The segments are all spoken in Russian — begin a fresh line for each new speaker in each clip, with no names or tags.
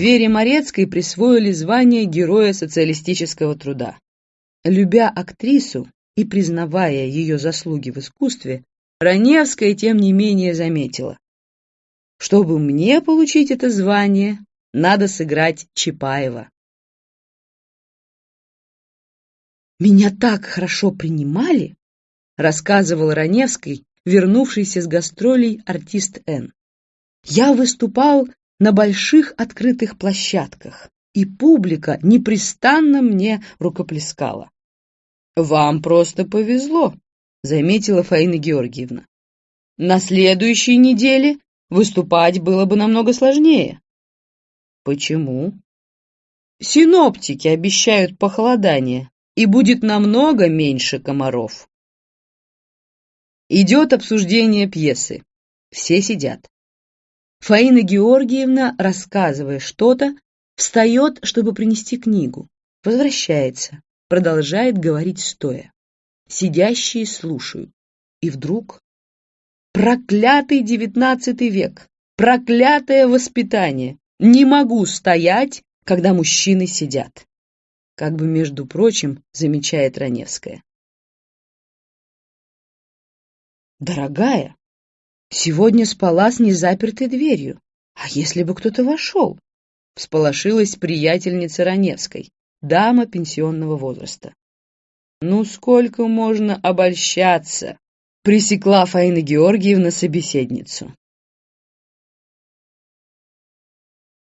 Вере Морецкой присвоили звание Героя социалистического труда. Любя актрису и признавая ее заслуги в искусстве, Раневская, тем не менее, заметила. Чтобы мне получить это звание, надо сыграть Чапаева. «Меня так хорошо принимали», — рассказывал Раневский, вернувшийся с гастролей артист Н. «Я выступал на больших открытых площадках, и публика непрестанно мне рукоплескала. «Вам просто повезло», — заметила Фаина Георгиевна. «На следующей неделе выступать было бы намного сложнее». «Почему?» «Синоптики обещают похолодание, и будет намного меньше комаров». Идет обсуждение пьесы. Все сидят. Фаина Георгиевна, рассказывая что-то, встает, чтобы принести книгу, возвращается, продолжает говорить стоя. Сидящие слушают. И вдруг... Проклятый девятнадцатый век! Проклятое воспитание! Не могу стоять, когда мужчины сидят. Как бы, между прочим, замечает Раневская. Дорогая, Сегодня спала с незапертой дверью. А если бы кто-то вошел? Всполошилась приятельница Раневской, дама пенсионного возраста. Ну сколько можно обольщаться? Пресекла Фаина Георгиевна собеседницу.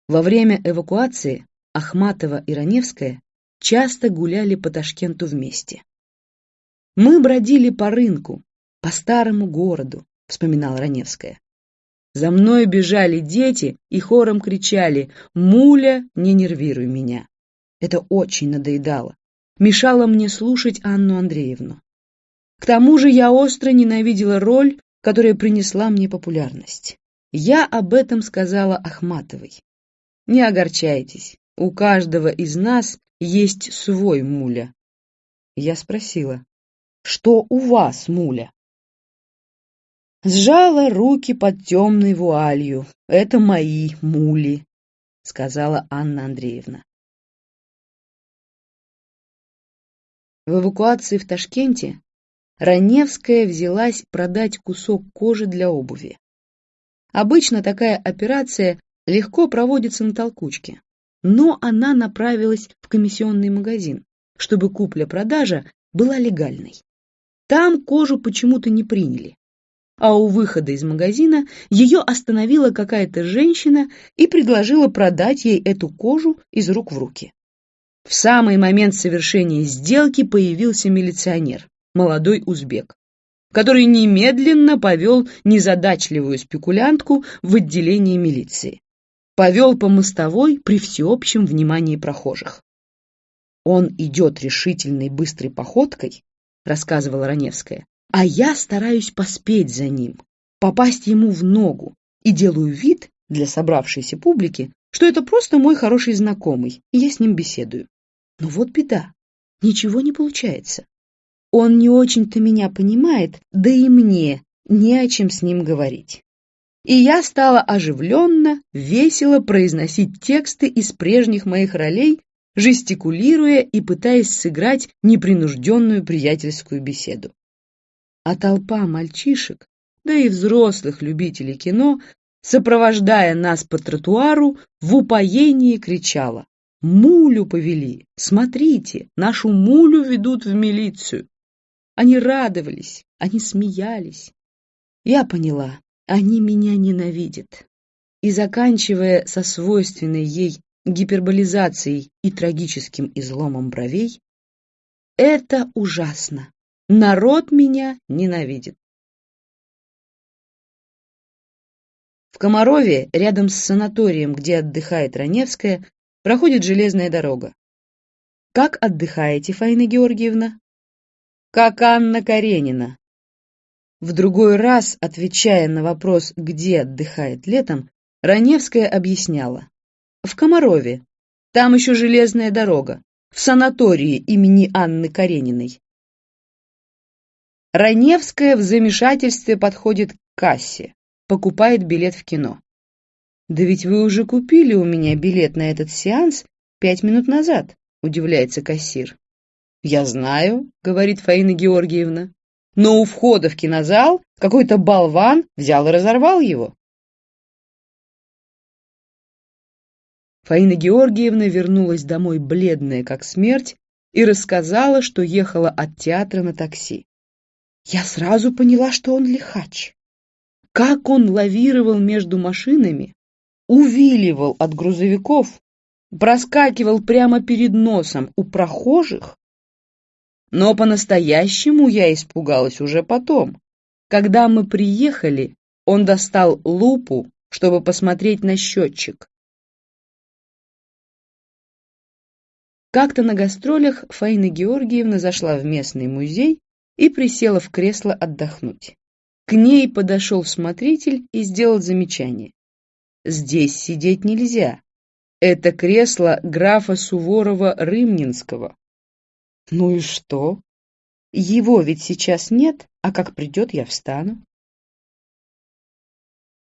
Во время эвакуации Ахматова и Раневская часто гуляли по Ташкенту вместе. Мы бродили по рынку, по старому городу, — вспоминала Раневская. За мной бежали дети и хором кричали «Муля, не нервируй меня». Это очень надоедало. Мешало мне слушать Анну Андреевну. К тому же я остро ненавидела роль, которая принесла мне популярность. Я об этом сказала Ахматовой. Не огорчайтесь, у каждого из нас есть свой муля. Я спросила, что у вас, муля? Сжала руки под темной вуалью. Это мои мули, сказала Анна Андреевна. В эвакуации в Ташкенте Раневская взялась продать кусок кожи для обуви. Обычно такая операция легко проводится на толкучке, но она направилась в комиссионный магазин, чтобы купля-продажа была легальной. Там кожу почему-то не приняли, а у выхода из магазина ее остановила какая-то женщина и предложила продать ей эту кожу из рук в руки. В самый момент совершения сделки появился милиционер, молодой узбек, который немедленно повел незадачливую спекулянтку в отделение милиции. Повел по мостовой при всеобщем внимании прохожих. «Он идет решительной быстрой походкой», — рассказывала Раневская, а я стараюсь поспеть за ним, попасть ему в ногу и делаю вид для собравшейся публики, что это просто мой хороший знакомый, и я с ним беседую. Но вот беда, ничего не получается. Он не очень-то меня понимает, да и мне не о чем с ним говорить. И я стала оживленно, весело произносить тексты из прежних моих ролей, жестикулируя и пытаясь сыграть непринужденную приятельскую беседу а толпа мальчишек, да и взрослых любителей кино, сопровождая нас по тротуару, в упоении кричала «Мулю повели! Смотрите, нашу мулю ведут в милицию!» Они радовались, они смеялись. Я поняла, они меня ненавидят. И заканчивая со свойственной ей гиперболизацией и трагическим изломом бровей, это ужасно. Народ меня ненавидит. В Комарове, рядом с санаторием, где отдыхает Раневская, проходит железная дорога. Как отдыхаете, Фаина Георгиевна? Как Анна Каренина. В другой раз, отвечая на вопрос, где отдыхает летом, Раневская объясняла. В Комарове. Там еще железная дорога. В санатории имени Анны Карениной. Раневская в замешательстве подходит к кассе, покупает билет в кино. Да ведь вы уже купили у меня билет на этот сеанс пять минут назад, удивляется кассир. Я знаю, говорит Фаина Георгиевна, но у входа в кинозал какой-то болван взял и разорвал его. Фаина Георгиевна вернулась домой бледная как смерть и рассказала, что ехала от театра на такси. Я сразу поняла, что он лихач. Как он лавировал между машинами, увиливал от грузовиков, проскакивал прямо перед носом у прохожих. Но по-настоящему я испугалась уже потом. Когда мы приехали, он достал лупу, чтобы посмотреть на счетчик. Как-то на гастролях Фаина Георгиевна зашла в местный музей и присела в кресло отдохнуть. К ней подошел смотритель и сделал замечание. «Здесь сидеть нельзя. Это кресло графа Суворова-Рымнинского». «Ну и что? Его ведь сейчас нет, а как придет, я встану».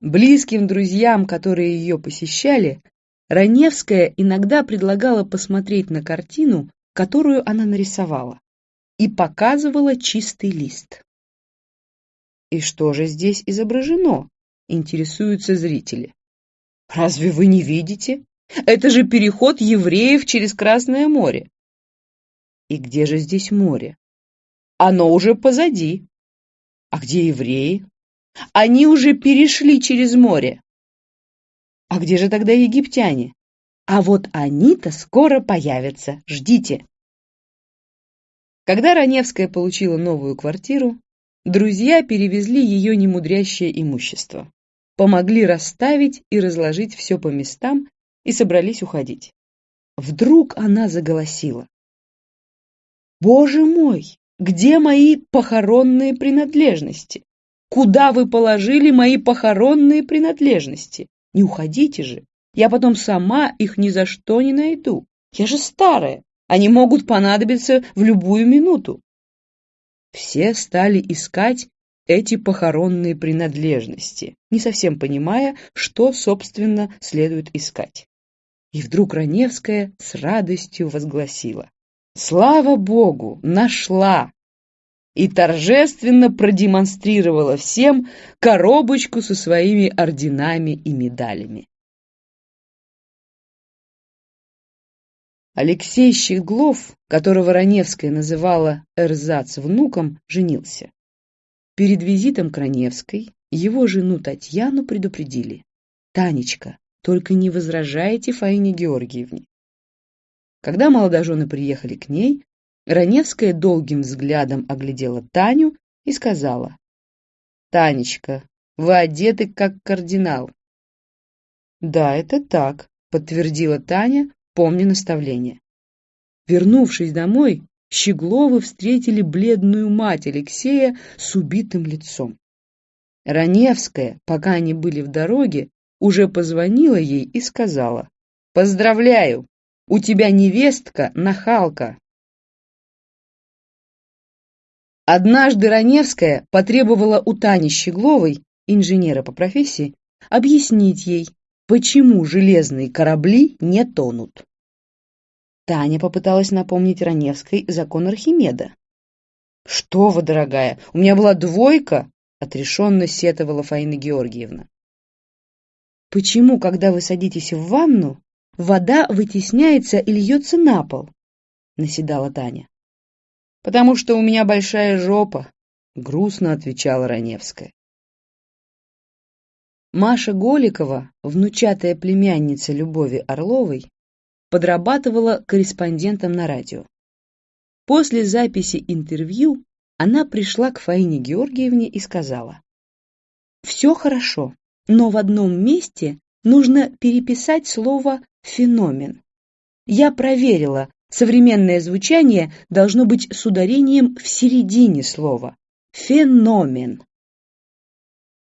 Близким друзьям, которые ее посещали, Раневская иногда предлагала посмотреть на картину, которую она нарисовала, и показывала чистый лист. И что же здесь изображено? Интересуются зрители. Разве вы не видите? Это же переход евреев через Красное море. И где же здесь море? Оно уже позади. А где евреи? Они уже перешли через море. А где же тогда египтяне? А вот они-то скоро появятся, ждите. Когда Раневская получила новую квартиру, друзья перевезли ее немудрящее имущество, помогли расставить и разложить все по местам и собрались уходить. Вдруг она заголосила. «Боже мой, где мои похоронные принадлежности? Куда вы положили мои похоронные принадлежности? Не уходите же. Я потом сама их ни за что не найду. Я же старая. Они могут понадобиться в любую минуту. Все стали искать эти похоронные принадлежности, не совсем понимая, что, собственно, следует искать. И вдруг Раневская с радостью возгласила. «Слава Богу! Нашла!» и торжественно продемонстрировала всем коробочку со своими орденами и медалями. Алексей Щеглов, которого Раневская называла Эрзац внуком, женился. Перед визитом к Раневской его жену Татьяну предупредили. «Танечка, только не возражайте Фаине Георгиевне». Когда молодожены приехали к ней, Раневская долгим взглядом оглядела Таню и сказала. «Танечка, вы одеты как кардинал». «Да, это так», — подтвердила Таня, помня наставление. Вернувшись домой, Щегловы встретили бледную мать Алексея с убитым лицом. Раневская, пока они были в дороге, уже позвонила ей и сказала, «Поздравляю, у тебя невестка нахалка». Однажды Раневская потребовала у Тани Щегловой, инженера по профессии, объяснить ей, почему железные корабли не тонут. Таня попыталась напомнить Раневской закон Архимеда. «Что вы, дорогая, у меня была двойка!» — отрешенно сетовала Фаина Георгиевна. «Почему, когда вы садитесь в ванну, вода вытесняется и льется на пол?» — наседала Таня потому что у меня большая жопа», — грустно отвечала Раневская. Маша Голикова, внучатая племянница Любови Орловой, подрабатывала корреспондентом на радио. После записи интервью она пришла к Фаине Георгиевне и сказала, «Все хорошо, но в одном месте нужно переписать слово «феномен». Я проверила, Современное звучание должно быть с ударением в середине слова. Феномен.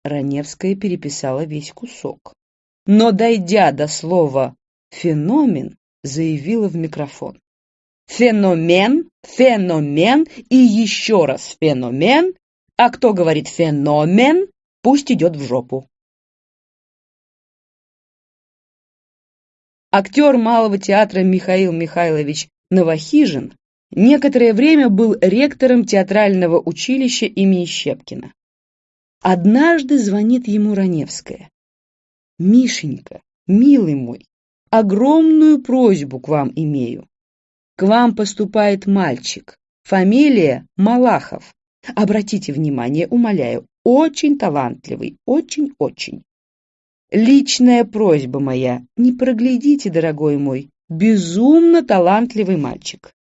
Раневская переписала весь кусок. Но, дойдя до слова «феномен», заявила в микрофон. Феномен, феномен и еще раз феномен, а кто говорит феномен, пусть идет в жопу. актер Малого театра Михаил Михайлович Новохижин некоторое время был ректором театрального училища имени Щепкина. Однажды звонит ему Раневская. «Мишенька, милый мой, огромную просьбу к вам имею. К вам поступает мальчик, фамилия Малахов. Обратите внимание, умоляю, очень талантливый, очень-очень. Личная просьба моя, не проглядите, дорогой мой, безумно талантливый мальчик.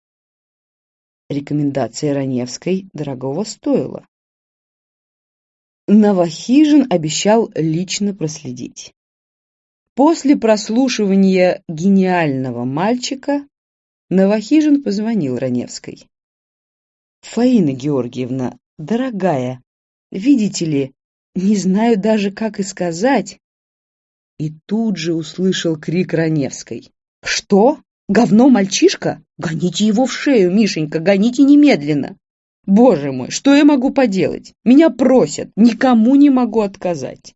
Рекомендация Раневской дорогого стоила. Новохижин обещал лично проследить. После прослушивания гениального мальчика Новохижин позвонил Раневской. «Фаина Георгиевна, дорогая, видите ли, не знаю даже, как и сказать». И тут же услышал крик Раневской. «Что? Говно мальчишка? Гоните его в шею, Мишенька, гоните немедленно!» Боже мой, что я могу поделать? Меня просят, никому не могу отказать.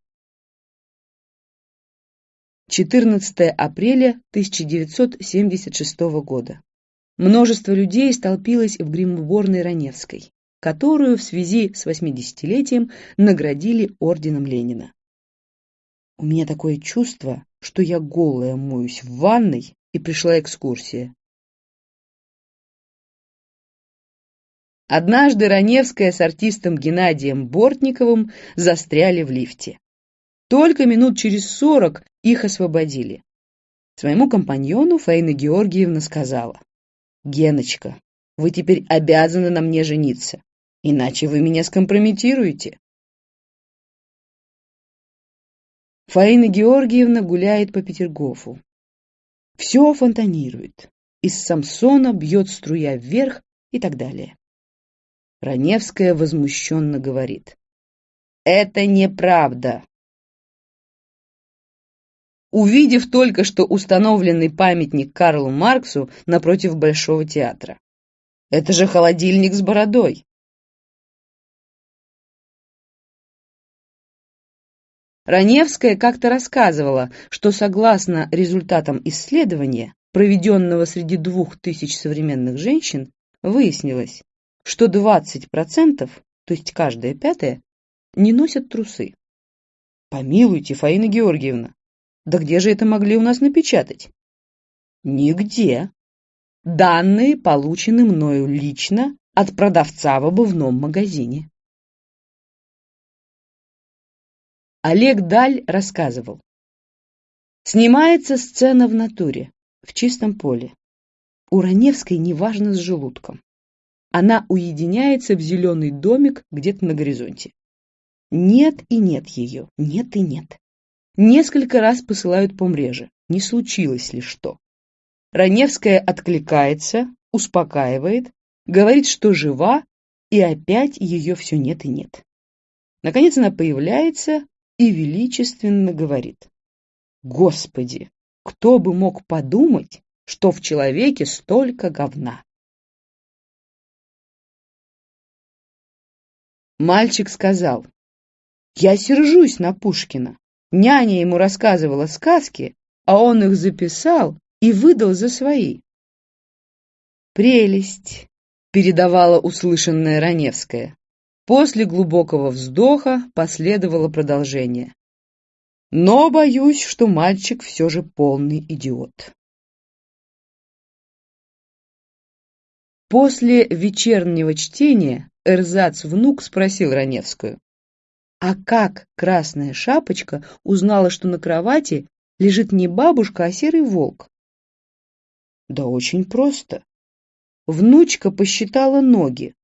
14 апреля 1976 года. Множество людей столпилось в гримуборной Раневской, которую в связи с 80-летием наградили орденом Ленина. У меня такое чувство, что я голая моюсь в ванной и пришла экскурсия. Однажды Раневская с артистом Геннадием Бортниковым застряли в лифте. Только минут через сорок их освободили. Своему компаньону Фаина Георгиевна сказала, «Геночка, вы теперь обязаны на мне жениться, иначе вы меня скомпрометируете». Фаина Георгиевна гуляет по Петергофу. Все фонтанирует. Из Самсона бьет струя вверх и так далее. Раневская возмущенно говорит. «Это неправда!» Увидев только что установленный памятник Карлу Марксу напротив Большого театра. «Это же холодильник с бородой!» Раневская как-то рассказывала, что согласно результатам исследования, проведенного среди двух тысяч современных женщин, выяснилось, что 20%, то есть каждая пятая, не носят трусы. Помилуйте, Фаина Георгиевна, да где же это могли у нас напечатать? Нигде. Данные получены мною лично от продавца в обувном магазине. Олег Даль рассказывал. Снимается сцена в натуре, в чистом поле. У Раневской неважно с желудком она уединяется в зеленый домик где-то на горизонте. Нет и нет ее, нет и нет. Несколько раз посылают по мреже, не случилось ли что. Раневская откликается, успокаивает, говорит, что жива, и опять ее все нет и нет. Наконец она появляется и величественно говорит. Господи, кто бы мог подумать, что в человеке столько говна? Мальчик сказал, «Я сержусь на Пушкина. Няня ему рассказывала сказки, а он их записал и выдал за свои». «Прелесть», — передавала услышанная Раневская. После глубокого вздоха последовало продолжение. Но боюсь, что мальчик все же полный идиот. После вечернего чтения Эрзац-внук спросил Раневскую. А как Красная Шапочка узнала, что на кровати лежит не бабушка, а серый волк? Да очень просто. Внучка посчитала ноги.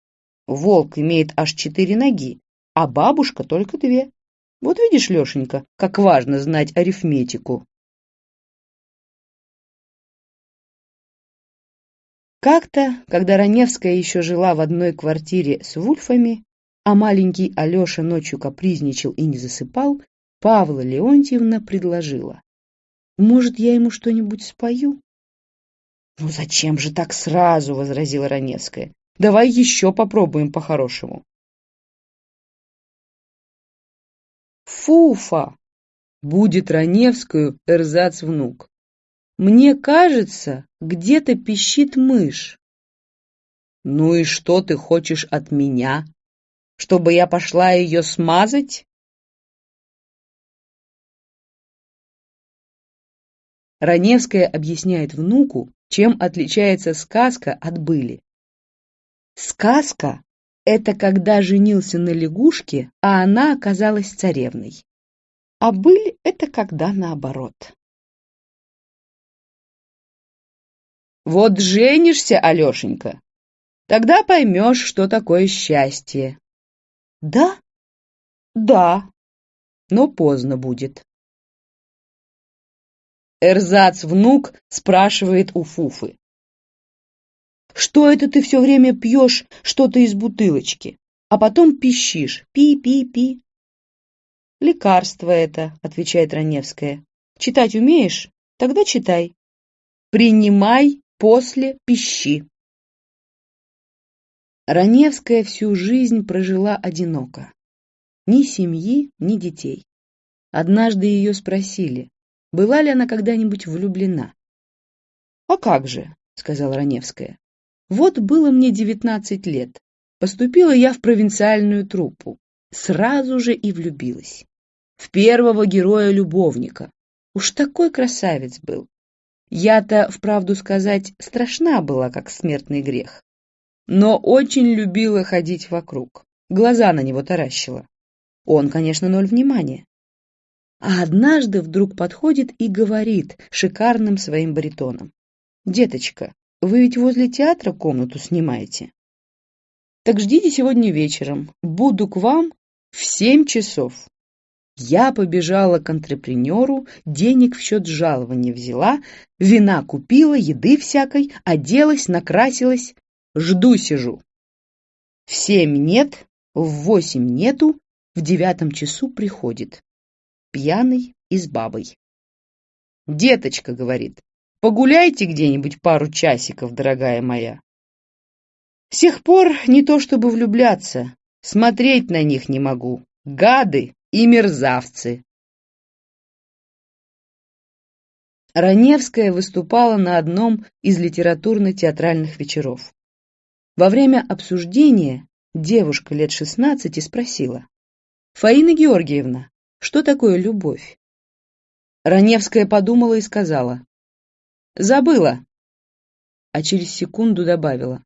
Волк имеет аж четыре ноги, а бабушка только две. Вот видишь, Лешенька, как важно знать арифметику. Как-то, когда Раневская еще жила в одной квартире с Вульфами, а маленький Алеша ночью капризничал и не засыпал, Павла Леонтьевна предложила. «Может, я ему что-нибудь спою?» «Ну зачем же так сразу?» — возразила Раневская. «Давай еще попробуем по-хорошему». «Фуфа!» — будет Раневскую эрзац внук. Мне кажется, где-то пищит мышь. Ну и что ты хочешь от меня? Чтобы я пошла ее смазать? Раневская объясняет внуку, чем отличается сказка от были. Сказка — это когда женился на лягушке, а она оказалась царевной. А быль — это когда наоборот. Вот женишься, Алешенька, тогда поймешь, что такое счастье. Да? Да. Но поздно будет. Эрзац-внук спрашивает у Фуфы. «Что это ты все время пьешь что-то из бутылочки, а потом пищишь? Пи-пи-пи». «Лекарство это», — отвечает Раневская. «Читать умеешь? Тогда читай. Принимай после пищи». Раневская всю жизнь прожила одиноко. Ни семьи, ни детей. Однажды ее спросили, была ли она когда-нибудь влюблена. «А как же», — сказала Раневская. «Вот было мне девятнадцать лет. Поступила я в провинциальную труппу. Сразу же и влюбилась. В первого героя-любовника. Уж такой красавец был. Я-то, вправду сказать, страшна была, как смертный грех. Но очень любила ходить вокруг. Глаза на него таращила. Он, конечно, ноль внимания а однажды вдруг подходит и говорит шикарным своим баритоном. «Деточка, вы ведь возле театра комнату снимаете?» «Так ждите сегодня вечером. Буду к вам в семь часов». Я побежала к антрепренеру, денег в счет жалования взяла, вина купила, еды всякой, оделась, накрасилась. Жду сижу. В семь нет, в восемь нету, в девятом часу приходит пьяный и с бабой. «Деточка», — говорит, — «погуляйте где-нибудь пару часиков, дорогая моя». С тех пор не то чтобы влюбляться, смотреть на них не могу. Гады и мерзавцы. Раневская выступала на одном из литературно-театральных вечеров. Во время обсуждения девушка лет шестнадцати спросила. «Фаина Георгиевна, что такое любовь? Раневская подумала и сказала. Забыла. А через секунду добавила.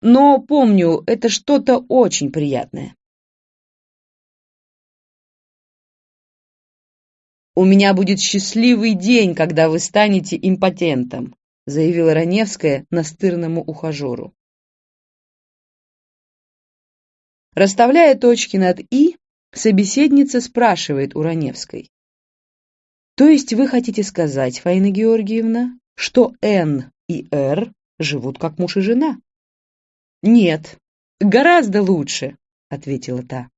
Но помню, это что-то очень приятное. «У меня будет счастливый день, когда вы станете импотентом», заявила Раневская настырному ухажеру. Расставляя точки над «и», Собеседница спрашивает у Раневской. То есть вы хотите сказать, Фаина Георгиевна, что Н и Р живут как муж и жена? Нет, гораздо лучше, ответила та.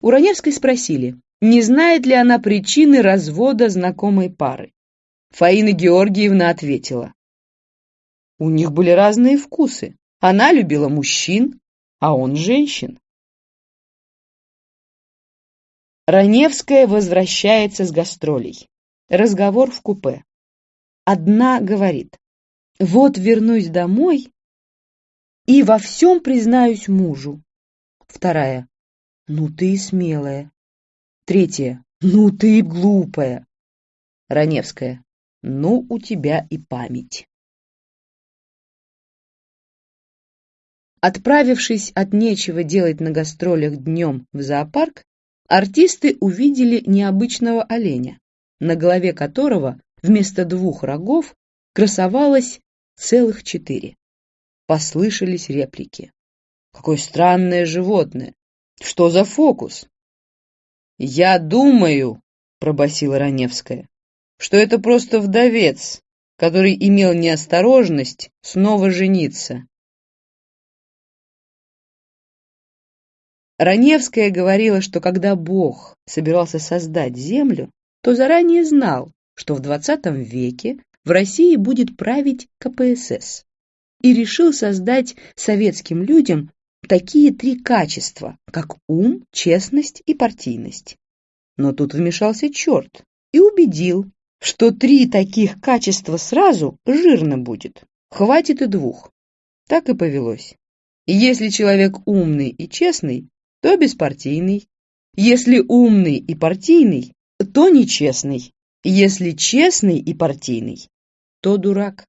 У Раневской спросили, не знает ли она причины развода знакомой пары. Фаина Георгиевна ответила. У них были разные вкусы. Она любила мужчин, а он женщин. Раневская возвращается с гастролей. Разговор в купе. Одна говорит, вот вернусь домой и во всем признаюсь мужу. Вторая, ну ты смелая. Третья, ну ты глупая. Раневская, ну у тебя и память. Отправившись от нечего делать на гастролях днем в зоопарк, артисты увидели необычного оленя, на голове которого вместо двух рогов красовалось целых четыре. Послышались реплики. «Какое странное животное! Что за фокус?» «Я думаю», — пробасила Раневская, «что это просто вдовец, который имел неосторожность снова жениться». Раневская говорила, что когда Бог собирался создать Землю, то заранее знал, что в XX веке в России будет править КПСС, и решил создать советским людям такие три качества, как ум, честность и партийность. Но тут вмешался черт, и убедил, что три таких качества сразу жирно будет, хватит и двух. Так и повелось. Если человек умный и честный, то беспартийный. Если умный и партийный, то нечестный. Если честный и партийный, то дурак.